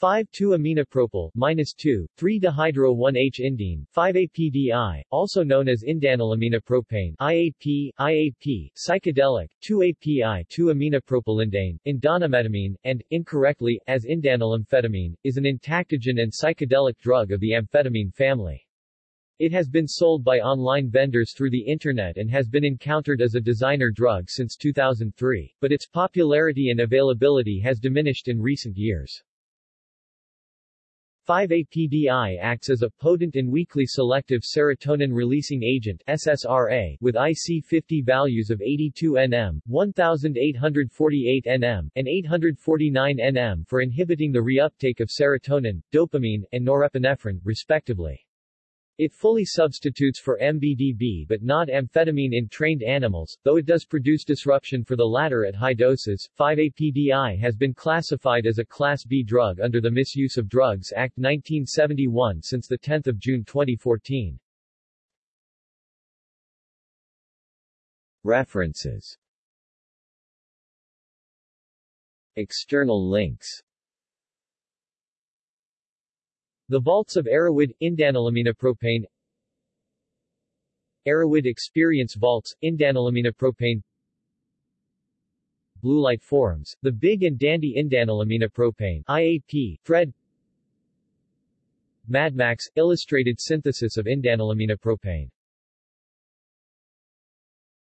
5,2-aminopropyl, minus 2, 3-dihydro-1H-indene, 5-APDI, also known as indanylaminopropane, IAP, IAP, psychedelic, 2-API 2-aminopropylindane, indanometamine, and, incorrectly, as indanylamphetamine, is an entactogen and psychedelic drug of the amphetamine family. It has been sold by online vendors through the Internet and has been encountered as a designer drug since 2003, but its popularity and availability has diminished in recent years. 5-APDI acts as a potent and weakly selective serotonin-releasing agent SSRA with IC50 values of 82 nm, 1848 nm, and 849 nm for inhibiting the reuptake of serotonin, dopamine, and norepinephrine, respectively. It fully substitutes for MBDB but not amphetamine in trained animals, though it does produce disruption for the latter at high doses. 5-APDI has been classified as a Class B drug under the Misuse of Drugs Act 1971 since 10 June 2014. References External links the vaults of Erowid, indanylaminopropane Erowid Experience Vaults, indanylaminopropane Blue Light Forums, The Big and Dandy Indanylaminopropane IAP, thread Mad Max, Illustrated Synthesis of Indanylaminopropane